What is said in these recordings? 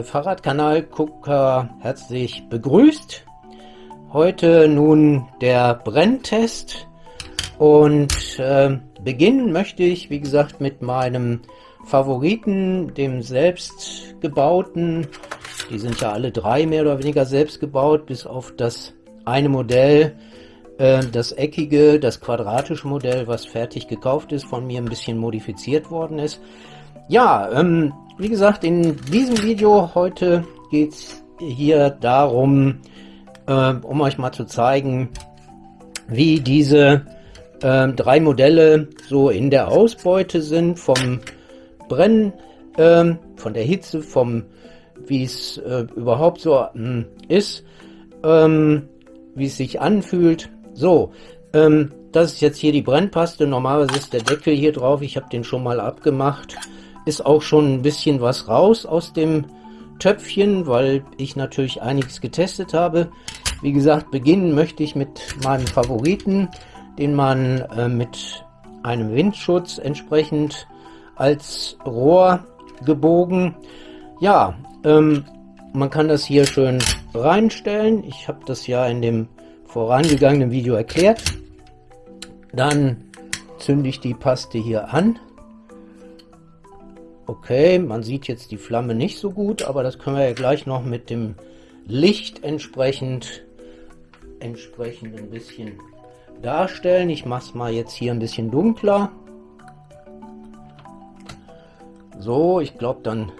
äh, Fahrradkanal-Gucker herzlich begrüßt. Heute nun der Brenntest und äh, beginnen möchte ich, wie gesagt, mit meinem Favoriten, dem selbstgebauten. Die sind ja alle drei mehr oder weniger selbst gebaut, bis auf das eine Modell, äh, das eckige, das quadratische Modell, was fertig gekauft ist, von mir ein bisschen modifiziert worden ist. Ja, ähm, wie gesagt, in diesem Video heute geht es hier darum, äh, um euch mal zu zeigen, wie diese äh, drei Modelle so in der Ausbeute sind, vom Brennen, äh, von der Hitze, vom wie es äh, überhaupt so äh, ist, ähm, wie es sich anfühlt. So, ähm, das ist jetzt hier die Brennpaste. Normalerweise ist der Deckel hier drauf. Ich habe den schon mal abgemacht ist auch schon ein bisschen was raus aus dem Töpfchen, weil ich natürlich einiges getestet habe. Wie gesagt, beginnen möchte ich mit meinem Favoriten, den man äh, mit einem Windschutz entsprechend als Rohr gebogen. Ja, ähm, man kann das hier schön reinstellen. Ich habe das ja in dem vorangegangenen Video erklärt. Dann zünde ich die Paste hier an. Okay, man sieht jetzt die Flamme nicht so gut, aber das können wir ja gleich noch mit dem Licht entsprechend, entsprechend ein bisschen darstellen. Ich mache es mal jetzt hier ein bisschen dunkler. So, ich glaube, dann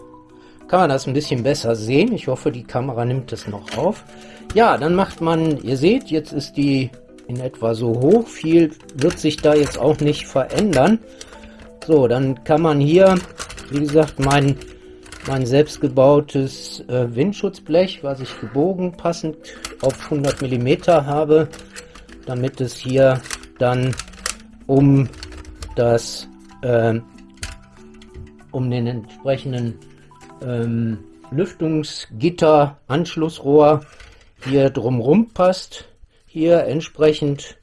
kann man das ein bisschen besser sehen. Ich hoffe, die Kamera nimmt das noch auf. Ja, dann macht man, ihr seht, jetzt ist die in etwa so hoch. Viel wird sich da jetzt auch nicht verändern. So, dann kann man hier wie gesagt, mein, mein selbstgebautes äh, Windschutzblech, was ich gebogen passend auf 100 mm habe, damit es hier dann um das äh, um den entsprechenden ähm, Lüftungsgitter Anschlussrohr hier drumrum passt hier entsprechend.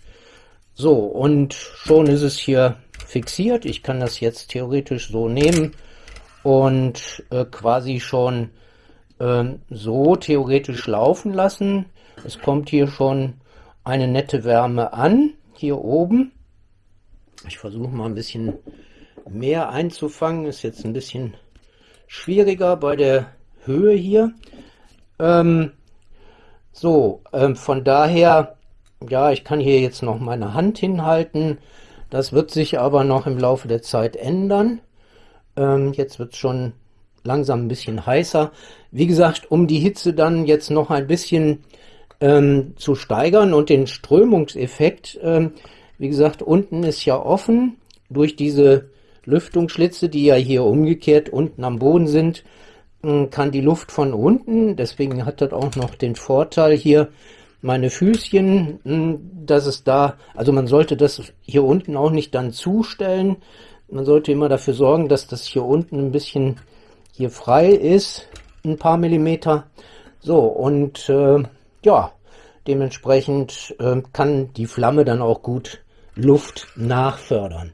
So und schon ist es hier fixiert. Ich kann das jetzt theoretisch so nehmen und äh, quasi schon äh, so theoretisch laufen lassen. Es kommt hier schon eine nette Wärme an, hier oben. Ich versuche mal ein bisschen mehr einzufangen, ist jetzt ein bisschen schwieriger bei der Höhe hier. Ähm, so, ähm, von daher, ja, ich kann hier jetzt noch meine Hand hinhalten. Das wird sich aber noch im Laufe der Zeit ändern. Ähm, jetzt wird es schon langsam ein bisschen heißer. Wie gesagt, um die Hitze dann jetzt noch ein bisschen ähm, zu steigern und den Strömungseffekt, ähm, wie gesagt, unten ist ja offen durch diese Lüftungsschlitze, die ja hier umgekehrt unten am Boden sind, ähm, kann die Luft von unten, deswegen hat das auch noch den Vorteil hier, meine Füßchen, hm, dass es da, also man sollte das hier unten auch nicht dann zustellen, man sollte immer dafür sorgen, dass das hier unten ein bisschen hier frei ist, ein paar Millimeter. So, und äh, ja, dementsprechend äh, kann die Flamme dann auch gut Luft nachfördern.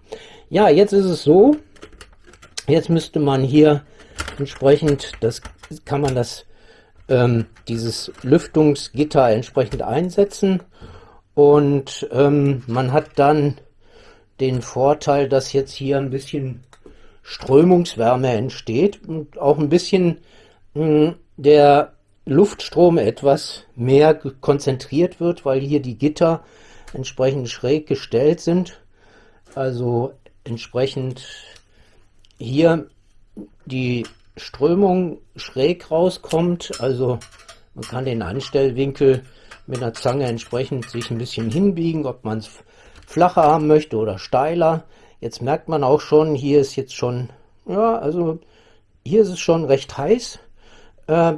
Ja, jetzt ist es so, jetzt müsste man hier entsprechend, das kann man das, ähm, dieses Lüftungsgitter entsprechend einsetzen und ähm, man hat dann den Vorteil, dass jetzt hier ein bisschen Strömungswärme entsteht und auch ein bisschen mh, hm, der Luftstrom etwas mehr konzentriert wird, weil hier die Gitter entsprechend schräg gestellt sind. Also entsprechend hier die Strömung schräg rauskommt. Also man kann den Anstellwinkel mit einer Zange entsprechend sich ein bisschen hinbiegen, ob man es flacher haben möchte oder steiler. Jetzt merkt man auch schon, hier ist jetzt schon, ja, also hier ist es schon recht heiß. Äh,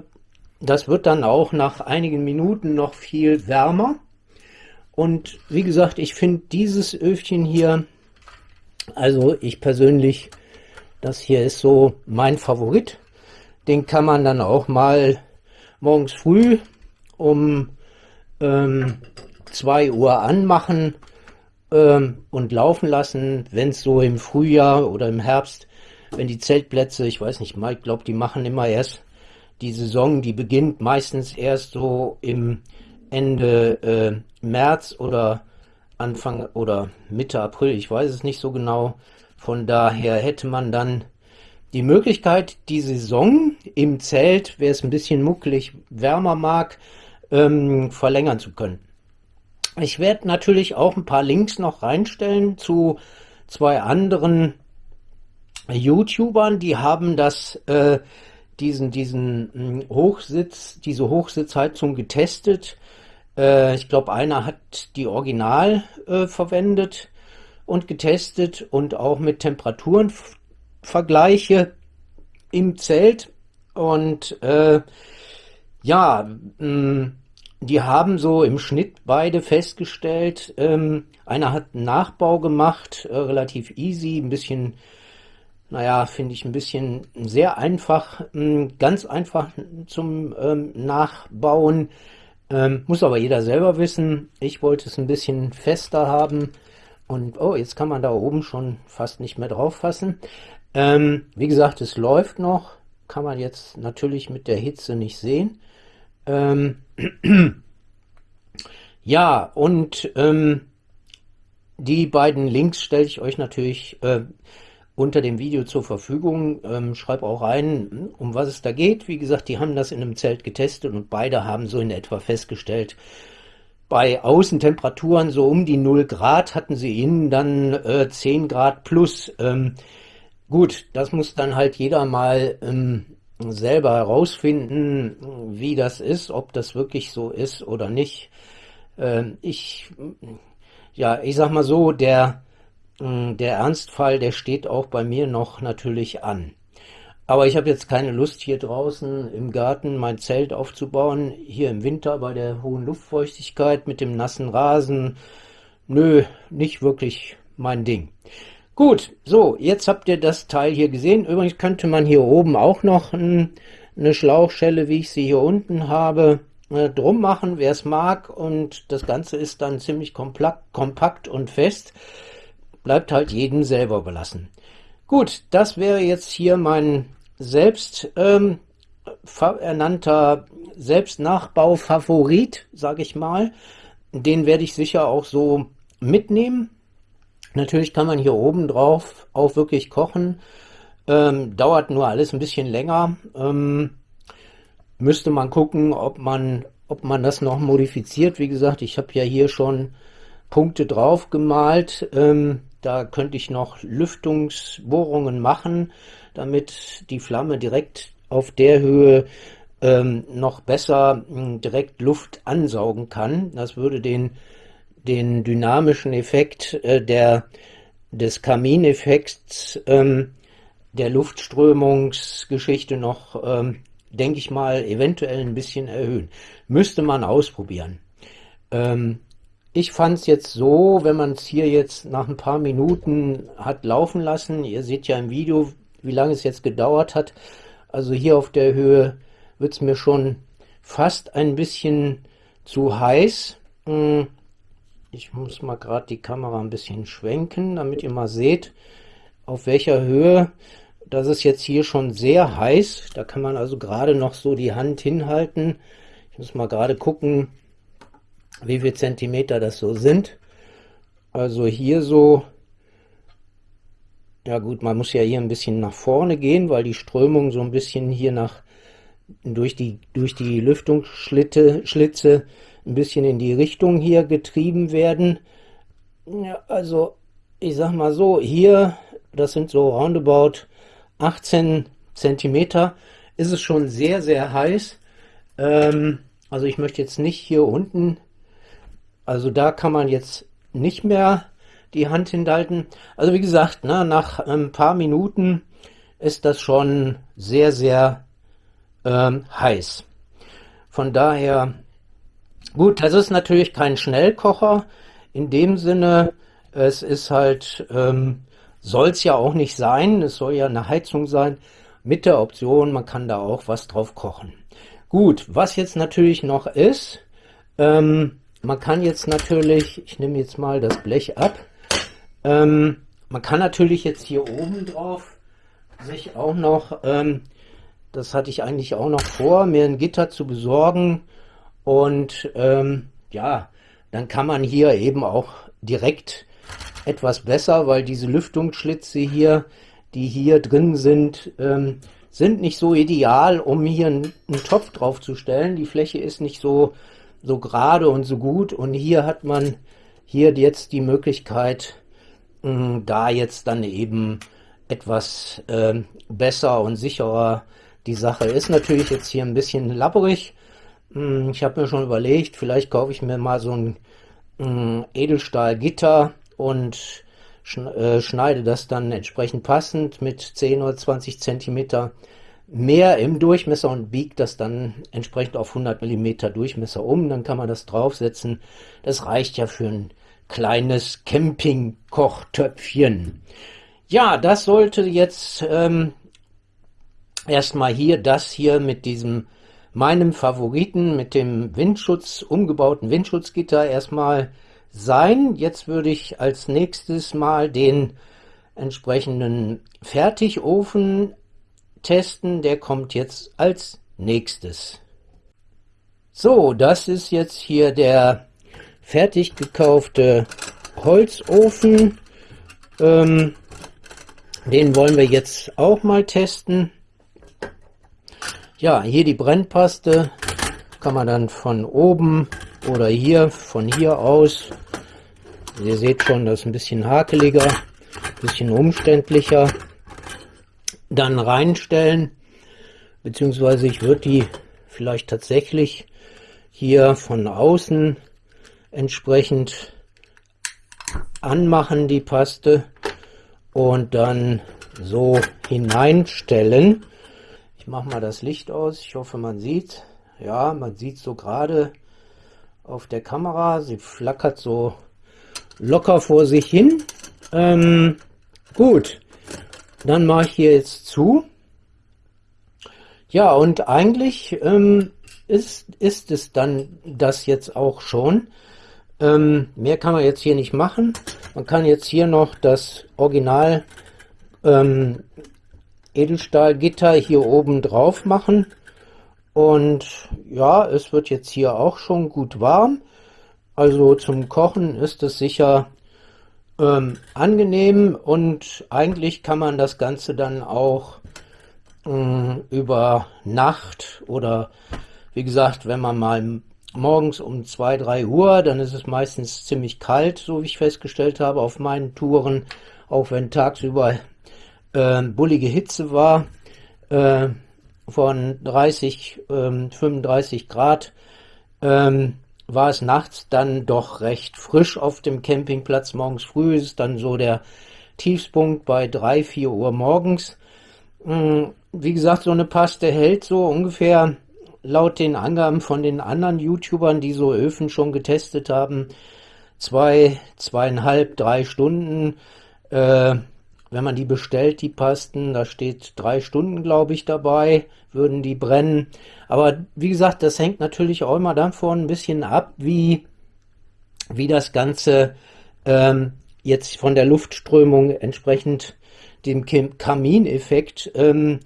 das wird dann auch nach einigen Minuten noch viel wärmer. Und wie gesagt, ich finde dieses Öfchen hier, also ich persönlich, das hier ist so mein Favorit. Den kann man dann auch mal morgens früh um ähm, 2 Uhr anmachen und laufen lassen, wenn es so im Frühjahr oder im Herbst, wenn die Zeltplätze, ich weiß nicht, Mike glaubt, die machen immer erst die Saison, die beginnt meistens erst so im Ende äh, März oder Anfang oder Mitte April, ich weiß es nicht so genau. Von daher hätte man dann die Möglichkeit, die Saison im Zelt, wer es ein bisschen muckelig wärmer mag, ähm, verlängern zu können. Ich werde natürlich auch ein paar Links noch reinstellen zu zwei anderen YouTubern, die haben das, äh, diesen, diesen hm, Hochsitz, diese Hochsitzheizung getestet. Äh, ich glaube, einer hat die Original äh, verwendet und getestet und auch mit Temperaturenvergleiche im Zelt. Und äh, ja, mh, hm, die haben so im Schnitt beide festgestellt, ähm, einer hat einen Nachbau gemacht, äh, relativ easy, ein bisschen, naja, finde ich ein bisschen sehr einfach, mh, hm, ganz einfach zum ähm, Nachbauen. Ähm, muss aber jeder selber wissen. Ich wollte es ein bisschen fester haben. Und oh, jetzt kann man da oben schon fast nicht mehr drauf fassen. Ähm, wie gesagt, es läuft noch. Kann man jetzt natürlich mit der Hitze nicht sehen. Ähm, ja, und ähm, die beiden Links stelle ich euch natürlich äh, unter dem Video zur Verfügung. Ähm, schreib auch rein, um was es da geht. Wie gesagt, die haben das in einem Zelt getestet und beide haben so in etwa festgestellt, bei Außentemperaturen so um die 0 Grad hatten sie innen dann äh, 10 Grad plus. Ähm, gut, das muss dann halt jeder mal ähm, selber herausfinden, wie das ist, ob das wirklich so ist oder nicht. Ähm, ich, ja, ich sag mal so, der hm, der Ernstfall, der steht auch bei mir noch natürlich an. Aber ich habe jetzt keine Lust, hier draußen im Garten mein Zelt aufzubauen, hier im Winter bei der hohen Luftfeuchtigkeit mit dem nassen Rasen. Nö, nicht wirklich mein Ding. Gut, so, jetzt habt ihr das Teil hier gesehen. Übrigens könnte man hier oben auch noch ein, eine Schlauchschelle, wie ich sie hier unten habe, äh, drum machen, wer es mag. Und das Ganze ist dann ziemlich kompakt und fest bleibt halt jedem selber überlassen. Gut, das wäre jetzt hier mein selbst ähm, ernannter Selbstnachbau-Favorit, sage ich mal. Den werde ich sicher auch so mitnehmen. Natürlich kann man hier oben drauf auch wirklich kochen. Ähm, dauert nur alles ein bisschen länger. Ähm, müsste man gucken, ob man, ob man das noch modifiziert. Wie gesagt, ich habe ja hier schon Punkte drauf gemalt. Ähm, da könnte ich noch Lüftungsbohrungen machen, damit die Flamme direkt auf der Höhe ähm, noch besser direkt Luft ansaugen kann. Das würde den, den dynamischen Effekt äh, der, des Kamineffekts ähm, der Luftströmungsgeschichte noch, ähm, denke ich mal, eventuell ein bisschen erhöhen. Müsste man ausprobieren. Ähm, ich fand es jetzt so, wenn man es hier jetzt nach ein paar Minuten hat laufen lassen, ihr seht ja im Video, wie lange es jetzt gedauert hat, also hier auf der Höhe wird es mir schon fast ein bisschen zu heiß. Hm, ich muss mal gerade die Kamera ein bisschen schwenken, damit ihr mal seht, auf welcher Höhe. Das ist jetzt hier schon sehr heiß. Da kann man also gerade noch so die Hand hinhalten. Ich muss mal gerade gucken, wie viel Zentimeter das so sind. Also hier so, ja gut, man muss ja hier ein bisschen nach vorne gehen, weil die Strömung so ein bisschen hier nach, durch die, durch die Lüftungsschlitte, Schlitze ein bisschen in die Richtung hier getrieben werden. Ja, also ich sag mal so, hier, das sind so roundabout 18 Zentimeter, ist es schon sehr, sehr heiß. Ähm, also ich möchte jetzt nicht hier unten also da kann man jetzt nicht mehr die Hand hinhalten. Also wie gesagt, ne, nach ein paar Minuten ist das schon sehr, sehr ähm, heiß. Von daher, gut, das ist natürlich kein Schnellkocher. In dem Sinne, es ist halt, ähm, soll es ja auch nicht sein. Es soll ja eine Heizung sein. Mit der Option, man kann da auch was drauf kochen. Gut, was jetzt natürlich noch ist, ähm, man kann jetzt natürlich, ich nehme jetzt mal das Blech ab, ähm, man kann natürlich jetzt hier oben drauf sich auch noch ähm, das hatte ich eigentlich auch noch vor, mir ein Gitter zu besorgen. Und ähm, ja, dann kann man hier eben auch direkt etwas besser, weil diese Lüftungsschlitze hier, die hier drin sind, ähm, sind nicht so ideal, um hier einen, Topf drauf zu stellen. Die Fläche ist nicht so, so gerade und so gut. Und hier hat man hier jetzt die Möglichkeit, mh, da jetzt dann eben etwas äh, besser und sicherer die Sache ist. Natürlich jetzt hier ein bisschen labberig. Ich habe mir schon überlegt, vielleicht kaufe ich mir mal so ein Edelstahlgitter und äh, schneide das dann entsprechend passend mit 10 oder 20 Zentimeter mehr im Durchmesser und biegt das dann entsprechend auf 100 Millimeter Durchmesser um. Dann kann man das draufsetzen. Das reicht ja für ein kleines Camping-Kochtöpfchen. Ja, das sollte jetzt ähm, erstmal hier das hier mit diesem meinem Favoriten mit dem Windschutz, umgebauten Windschutzgitter erstmal sein. Jetzt würde ich als nächstes mal den entsprechenden Fertigofen testen. Der kommt jetzt als nächstes. So, das ist jetzt hier der fertig gekaufte Holzofen. Ähm, den wollen wir jetzt auch mal testen. Ja, hier die Brennpaste kann man dann von oben oder hier, von hier aus Ihr seht schon, das ist ein bisschen hakeliger, ein bisschen umständlicher. Dann reinstellen, beziehungsweise ich würde die vielleicht tatsächlich hier von außen entsprechend anmachen, die Paste, und dann so hineinstellen. Mache mal das Licht aus, ich hoffe man sieht. Ja, man sieht so gerade auf der Kamera, sie flackert so locker vor sich hin. Ähm, gut, dann mache ich hier jetzt zu. Ja, und eigentlich ähm, ist, ist es dann das jetzt auch schon. Ähm, mehr kann man jetzt hier nicht machen. Man kann jetzt hier noch das Original ähm, Edelstahlgitter hier oben drauf machen. Und ja, es wird jetzt hier auch schon gut warm. Also zum Kochen ist es sicher ähm, angenehm und eigentlich kann man das Ganze dann auch ähm, über Nacht oder wie gesagt, wenn man mal morgens um 2, 3 Uhr, dann ist es meistens ziemlich kalt, so wie ich festgestellt habe auf meinen Touren, auch wenn tagsüber äh, bullige Hitze war, äh, von 30, äh, 35 Grad, ähm, war es nachts dann doch recht frisch auf dem Campingplatz. Morgens früh ist dann so der Tiefspunkt bei 3, 4 Uhr morgens. Hm, wie gesagt, so eine Paste hält so ungefähr laut den Angaben von den anderen YouTubern, die so Öfen schon getestet haben, zwei, zweieinhalb, drei Stunden. Äh, wenn man die bestellt, die Pasten, da steht drei Stunden, glaube ich, dabei, würden die brennen. Aber wie gesagt, das hängt natürlich auch immer davon ein bisschen ab, wie, wie das Ganze ähm, jetzt von der Luftströmung entsprechend dem Kamineffekt ähm,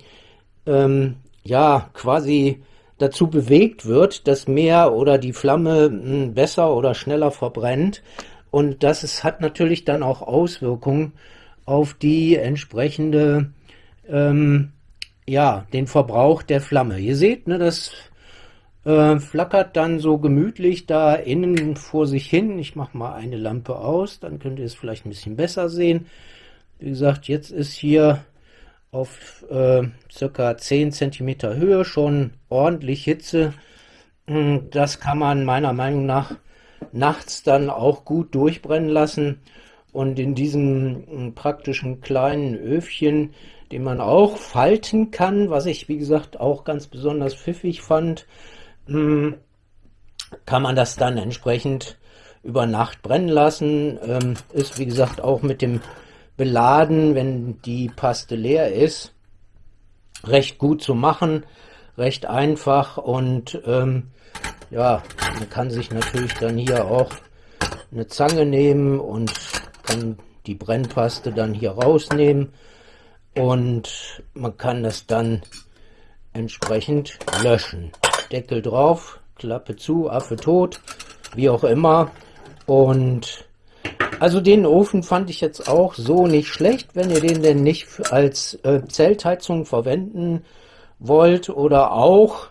ähm, ja quasi dazu bewegt wird, dass mehr oder die Flamme hm, besser oder schneller verbrennt. Und das ist, hat natürlich dann auch Auswirkungen auf die entsprechende, ähm, ja, den Verbrauch der Flamme. Ihr seht, ne, das äh, flackert dann so gemütlich da innen vor sich hin. Ich mache mal eine Lampe aus, dann könnt ihr es vielleicht ein bisschen besser sehen. Wie gesagt, jetzt ist hier auf äh, circa 10 cm Höhe schon ordentlich Hitze. Hm, das kann man meiner Meinung nach nachts dann auch gut durchbrennen lassen. Und in diesem hm, praktischen kleinen Öfchen, den man auch falten kann, was ich wie gesagt auch ganz besonders pfiffig fand, hm, kann man das dann entsprechend über Nacht brennen lassen. Ähm, ist wie gesagt auch mit dem Beladen, wenn die Paste leer ist, recht gut zu machen, recht einfach und ähm, ja, man kann sich natürlich dann hier auch eine Zange nehmen und kann die Brennpaste dann hier rausnehmen und man kann das dann entsprechend löschen. Deckel drauf, Klappe zu, Affe tot, wie auch immer. Und also den Ofen fand ich jetzt auch so nicht schlecht, wenn ihr den denn nicht als äh, Zeltheizung verwenden wollt oder auch,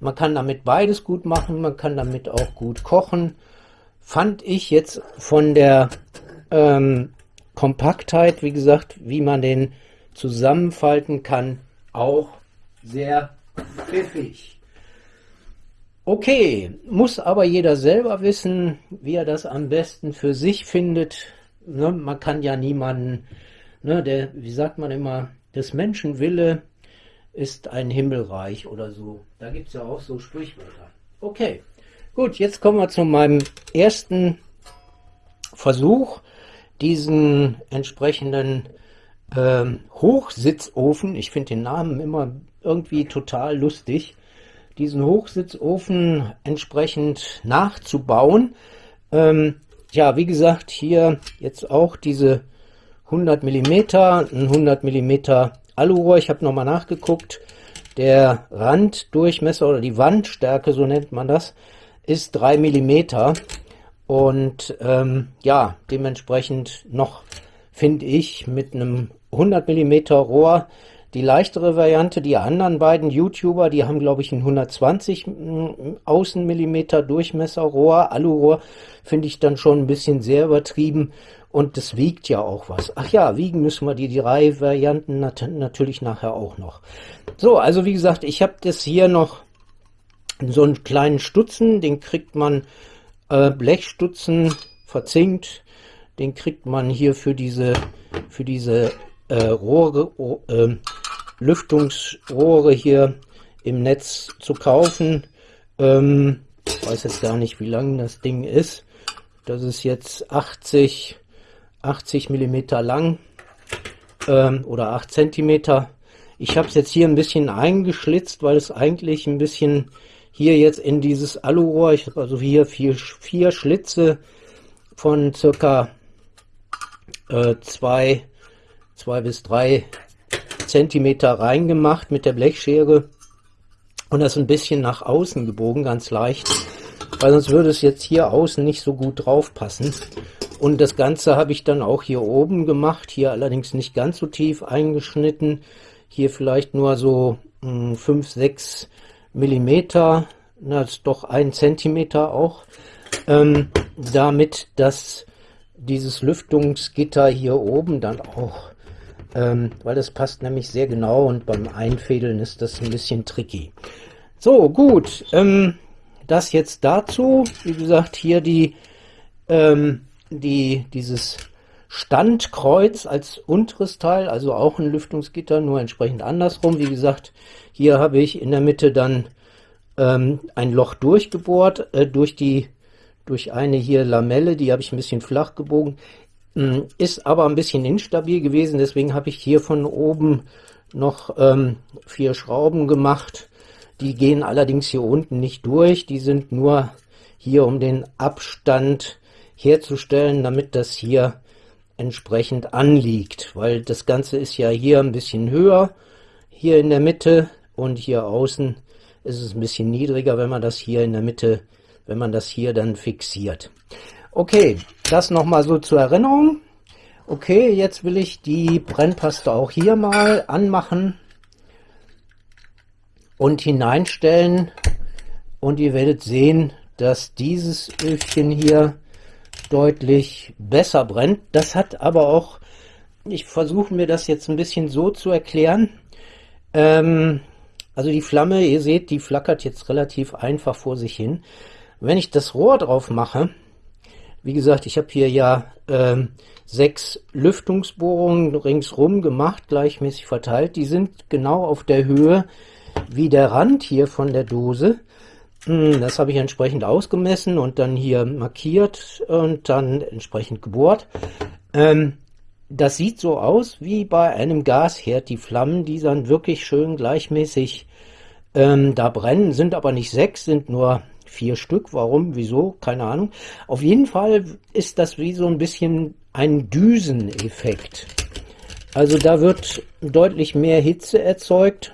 man kann damit beides gut machen, man kann damit auch gut kochen, fand ich jetzt von der ähm, Kompaktheit, wie gesagt, wie man den zusammenfalten kann, auch sehr pfiffig. Okay, muss aber jeder selber wissen, wie er das am besten für sich findet. Ne, man kann ja niemanden, ne, der, wie sagt man immer, des Menschen Wille ist ein Himmelreich oder so. Da gibt es ja auch so Sprichwörter. Okay, gut, jetzt kommen wir zu meinem ersten Versuch, diesen entsprechenden ähm, Hochsitzofen, ich finde den Namen immer irgendwie total lustig, diesen Hochsitzofen entsprechend nachzubauen. Ähm, ja, wie gesagt, hier jetzt auch diese 100 mm, ein 100 mm Alurohr. Ich habe nochmal nachgeguckt. Der Randdurchmesser oder die Wandstärke, so nennt man das, ist 3 mm. Und ähm, ja, dementsprechend noch, finde ich, mit einem 100 mm Rohr die leichtere Variante, die anderen beiden YouTuber, die haben glaube ich ein 120 mm, Außenmillimeter Durchmesserrohr, Alurohr, finde ich dann schon ein bisschen sehr übertrieben und das wiegt ja auch was. Ach ja, wiegen müssen wir die drei Varianten nat natürlich nachher auch noch. So, also wie gesagt, ich habe das hier noch so einen kleinen Stutzen, den kriegt man äh, Blechstutzen verzinkt, den kriegt man hier für diese für diese äh, Rohre, äh, Lüftungsrohre hier im Netz zu kaufen. Ähm, weiß jetzt gar nicht, wie lang das Ding ist. Das ist jetzt 80, 80 Millimeter lang ähm, oder 8 Zentimeter. Ich habe es jetzt hier ein bisschen eingeschlitzt, weil es eigentlich ein bisschen hier jetzt in dieses Alurohr, ich habe also hier vier, vier Schlitze von circa äh, zwei, zwei bis drei Zentimeter reingemacht mit der Blechschere. Und das ein bisschen nach außen gebogen, ganz leicht, weil sonst würde es jetzt hier außen nicht so gut drauf passen. Und das Ganze habe ich dann auch hier oben gemacht, hier allerdings nicht ganz so tief eingeschnitten, hier vielleicht nur so 5, 6 Millimeter, das ist doch ein Zentimeter auch, ähm, damit dass dieses Lüftungsgitter hier oben dann auch ähm, weil das passt nämlich sehr genau und beim Einfädeln ist das ein bisschen tricky. So, gut, ähm, das jetzt dazu. Wie gesagt, hier die, ähm, die, dieses Standkreuz als unteres Teil, also auch ein Lüftungsgitter, nur entsprechend andersrum. Wie gesagt, hier habe ich in der Mitte dann ähm, ein Loch durchgebohrt, äh, durch die durch eine hier Lamelle, die habe ich ein bisschen flach gebogen. Hm, ist aber ein bisschen instabil gewesen, deswegen habe ich hier von oben noch ähm, vier Schrauben gemacht. Die gehen allerdings hier unten nicht durch, die sind nur hier, um den Abstand herzustellen, damit das hier entsprechend anliegt, weil das Ganze ist ja hier ein bisschen höher, hier in der Mitte und hier außen ist es ein bisschen niedriger, wenn man das hier in der Mitte, wenn man das hier dann fixiert. Okay, das nochmal so zur Erinnerung. Okay, jetzt will ich die Brennpaste auch hier mal anmachen und hineinstellen. Und ihr werdet sehen, dass dieses Öfchen hier deutlich besser brennt. Das hat aber auch, ich versuche mir das jetzt ein bisschen so zu erklären. Ähm, also die Flamme, ihr seht, die flackert jetzt relativ einfach vor sich hin. Wenn ich das Rohr drauf mache, wie gesagt, ich habe hier ja ähm, sechs Lüftungsbohrungen ringsrum gemacht, gleichmäßig verteilt. Die sind genau auf der Höhe wie der Rand hier von der Dose. Hm, das habe ich entsprechend ausgemessen und dann hier markiert und dann entsprechend gebohrt. Ähm, das sieht so aus wie bei einem Gasherd. Die Flammen, die dann wirklich schön gleichmäßig ähm, da brennen, sind aber nicht sechs, sind nur vier Stück. Warum? Wieso? Keine Ahnung. Auf jeden Fall ist das wie so ein bisschen ein Düseneffekt. Also da wird deutlich mehr Hitze erzeugt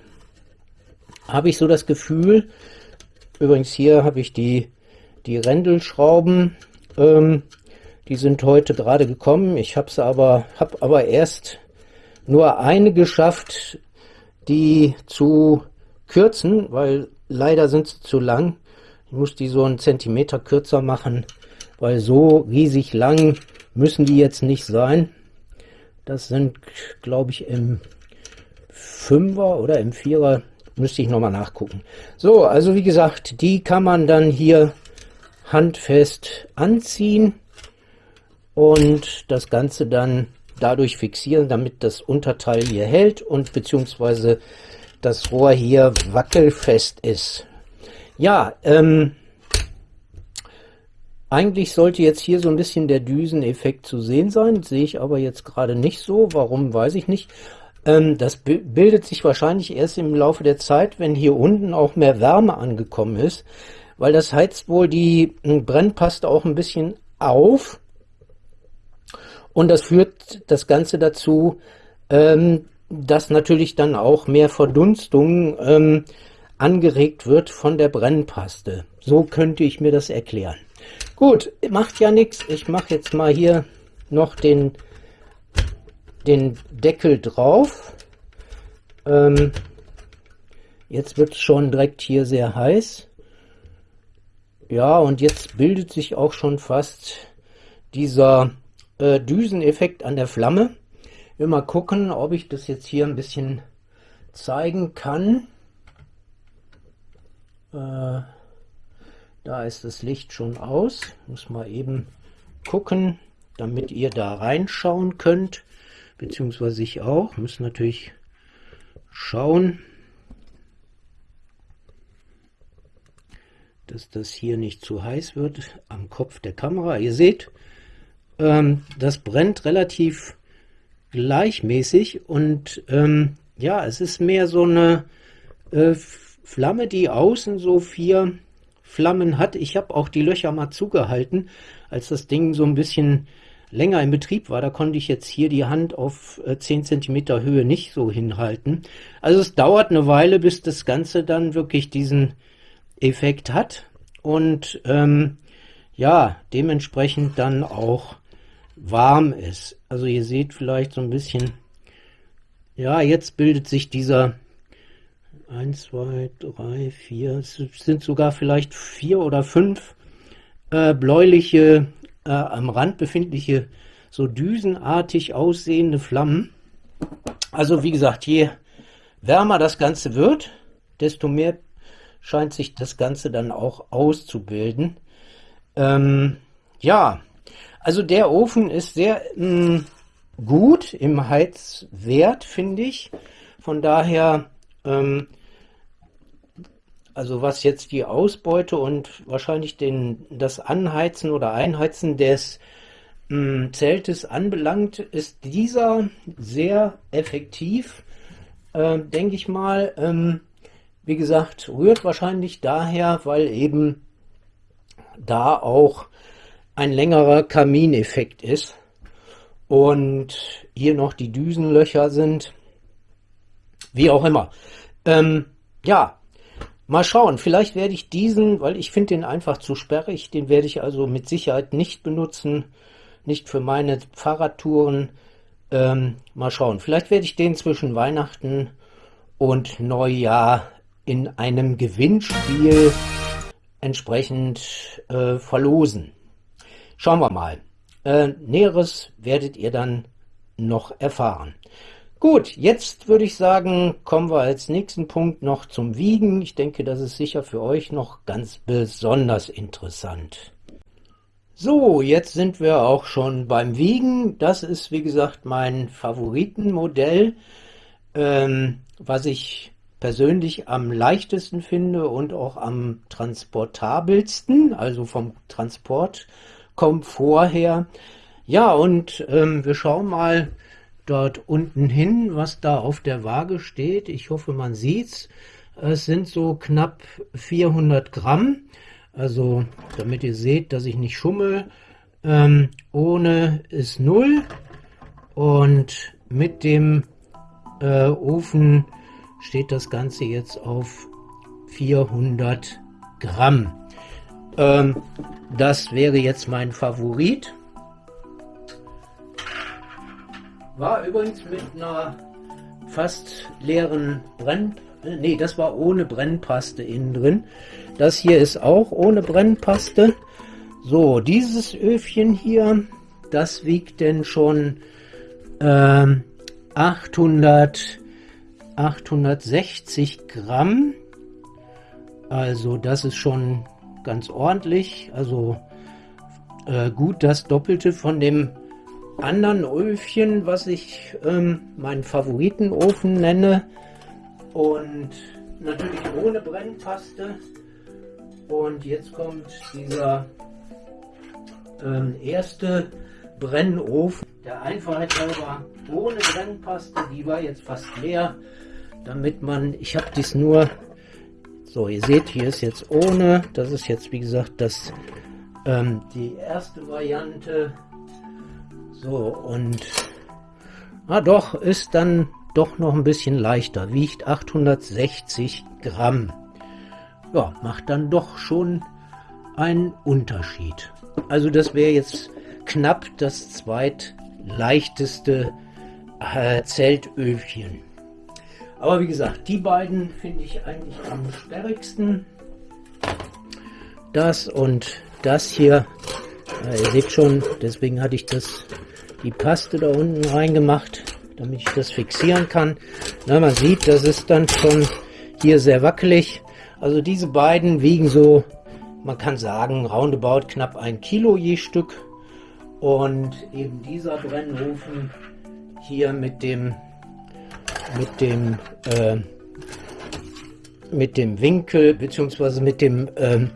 habe ich so das Gefühl, übrigens hier habe ich die, die Rändelschrauben, ähm, die sind heute gerade gekommen. Ich habe aber, hab aber erst nur eine geschafft, die zu kürzen, weil leider sind sie zu lang. Ich muss die so einen Zentimeter kürzer machen, weil so riesig lang müssen die jetzt nicht sein. Das sind, glaube ich, im Fünfer oder im Vierer, müsste ich nochmal nachgucken. So, also wie gesagt, die kann man dann hier handfest anziehen und das Ganze dann dadurch fixieren, damit das Unterteil hier hält und beziehungsweise das Rohr hier wackelfest ist. Ja, ähm, eigentlich sollte jetzt hier so ein bisschen der Düseneffekt zu sehen sein, sehe ich aber jetzt gerade nicht so. Warum, weiß ich nicht. Ähm, das bildet sich wahrscheinlich erst im Laufe der Zeit, wenn hier unten auch mehr Wärme angekommen ist, weil das heizt wohl die hm, Brennpaste auch ein bisschen auf und das führt das Ganze dazu, ähm, dass natürlich dann auch mehr Verdunstung ähm, angeregt wird von der Brennpaste. So könnte ich mir das erklären. Gut, macht ja nichts. Ich mache jetzt mal hier noch den, den Deckel drauf. Ähm, jetzt wird es schon direkt hier sehr heiß. Ja, und jetzt bildet sich auch schon fast dieser äh, Düseneffekt an der Flamme. Will mal gucken, ob ich das jetzt hier ein bisschen zeigen kann. Äh, da ist das Licht schon aus. Muss mal eben gucken, damit ihr da reinschauen könnt. Beziehungsweise ich auch. Muss natürlich schauen, dass das hier nicht zu heiß wird am Kopf der Kamera. Ihr seht, ähm, das brennt relativ gleichmäßig und ähm, ja, es ist mehr so eine äh, Flamme, die außen so vier Flammen hat. Ich habe auch die Löcher mal zugehalten, als das Ding so ein bisschen länger in Betrieb war. Da konnte ich jetzt hier die Hand auf äh, 10 cm Höhe nicht so hinhalten. Also es dauert eine Weile, bis das Ganze dann wirklich diesen Effekt hat und ähm, ja, dementsprechend dann auch warm ist. Also ihr seht vielleicht so ein bisschen, ja, jetzt bildet sich dieser 1, 2, 3, 4, es sind sogar vielleicht vier oder fünf äh, bläuliche, äh, am Rand befindliche, so düsenartig aussehende Flammen. Also wie gesagt, je wärmer das Ganze wird, desto mehr scheint sich das Ganze dann auch auszubilden. Ähm, ja, also der Ofen ist sehr mh, mm, gut im Heizwert, finde ich. Von daher, ähm, also was jetzt die Ausbeute und wahrscheinlich den, das Anheizen oder Einheizen des mh, mm, Zeltes anbelangt, ist dieser sehr effektiv, äh, denke ich mal. Ähm, wie gesagt, rührt wahrscheinlich daher, weil eben da auch ein längerer Kamineffekt ist und hier noch die Düsenlöcher sind, wie auch immer. Ähm, ja, mal schauen, vielleicht werde ich diesen, weil ich finde den einfach zu sperrig, den werde ich also mit Sicherheit nicht benutzen, nicht für meine Fahrradtouren. Ähm, mal schauen, vielleicht werde ich den zwischen Weihnachten und Neujahr in einem Gewinnspiel entsprechend äh, verlosen. Schauen wir mal. Äh, Näheres werdet ihr dann noch erfahren. Gut, jetzt würde ich sagen, kommen wir als nächsten Punkt noch zum Wiegen. Ich denke, das ist sicher für euch noch ganz besonders interessant. So, jetzt sind wir auch schon beim Wiegen. Das ist, wie gesagt, mein Favoritenmodell, ähm, was ich persönlich am leichtesten finde und auch am transportabelsten, also vom Transport kommt vorher. Ja, und ähm, wir schauen mal dort unten hin, was da auf der Waage steht. Ich hoffe, man sieht's. Es sind so knapp 400 Gramm. Also, damit ihr seht, dass ich nicht schummel. Ähm, ohne ist 0. Und mit dem äh, Ofen steht das Ganze jetzt auf 400 Gramm. Ähm, das wäre jetzt mein Favorit. War übrigens mit einer fast leeren Brenn... Ne, das war ohne Brennpaste innen drin. Das hier ist auch ohne Brennpaste. So, dieses Öfchen hier, das wiegt denn schon ähm, 800, 860 Gramm. Also das ist schon ganz ordentlich. Also äh, gut das Doppelte von dem anderen Öfchen, was ich ähm, meinen Favoritenofen nenne. Und natürlich ohne Brennpaste. Und jetzt kommt dieser ähm, erste Brennofen. Der Einfachheit halber ohne Brennpaste, die war jetzt fast leer, damit man, ich habe dies nur, so ihr seht, hier ist jetzt ohne, das ist jetzt wie gesagt das ähm, die erste Variante, so und, ah doch, ist dann doch noch ein bisschen leichter, wiegt 860 Gramm. Ja, macht dann doch schon einen Unterschied. Also das wäre jetzt knapp das zweitleichteste äh, Zeltöfchen. Aber wie gesagt, die beiden finde ich eigentlich am sperrigsten. Das und das hier, ja, ihr seht schon, deswegen hatte ich das, die Paste da unten reingemacht, damit ich das fixieren kann. Na, man sieht, das ist dann schon hier sehr wackelig. Also diese beiden wiegen so man kann sagen, roundabout knapp ein Kilo je Stück. Und eben dieser Brennofen hier mit dem mit dem äh, mit dem Winkel bzw. mit dem äh,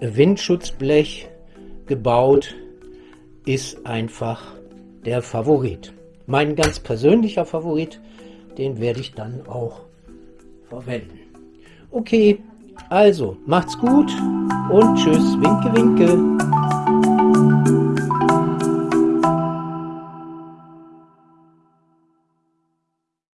Windschutzblech gebaut ist einfach der Favorit. Mein ganz persönlicher Favorit, den werde ich dann auch verwenden. Okay, also, macht's gut und tschüss, winke, winke.